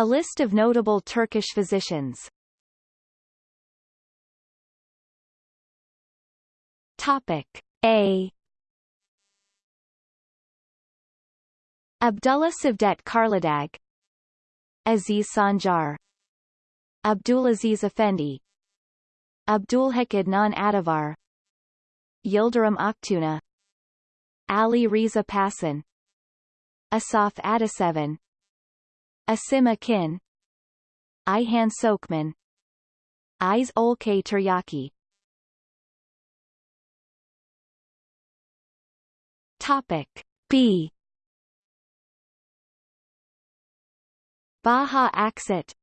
A list of notable Turkish physicians. Topic A. Abdullah Cevdet Karladag. Aziz Sancar Abdulaziz Effendi. Abdulhak Adnan Adivar Yildirim Aktuna. Ali Riza Passon Asaf Ataseven Asim Akin. Ihan Sokman. Iz Olkay Turyaki Topic B. Baha Aksit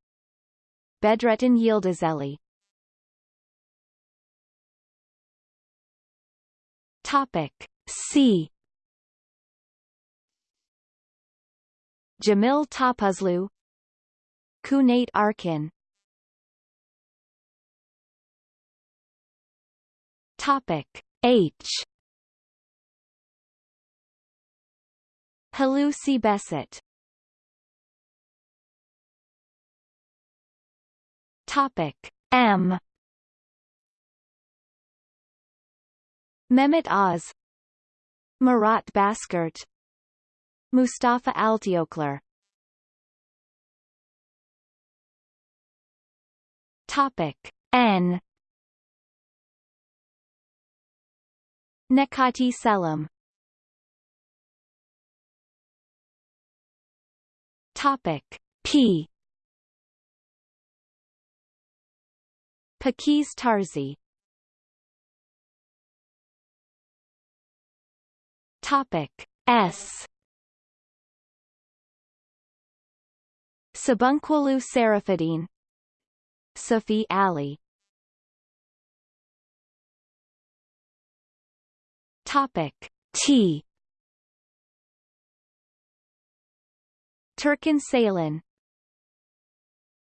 Bedrettin Yildizeli Topic C Cemil Topuzlu Cuneyt Arkin. Topic H. Hulusi Behcet Topic M. Mehmet Oz Murat Baskert Mustafa Altioklar Topic N. Nekati Selim. Topic P. Pakiz Tarzi. Topic S Sabuncuoglu Serafeddin Safi Ali. Topic T. Turkan Saylan